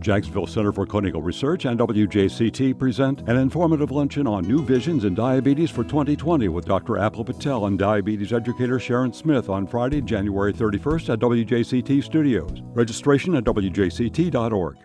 Jacksonville Center for Clinical Research and WJCT present an informative luncheon on new visions in diabetes for 2020 with Dr. Apple Patel and diabetes educator Sharon Smith on Friday, January 31st at WJCT Studios. Registration at WJCT.org.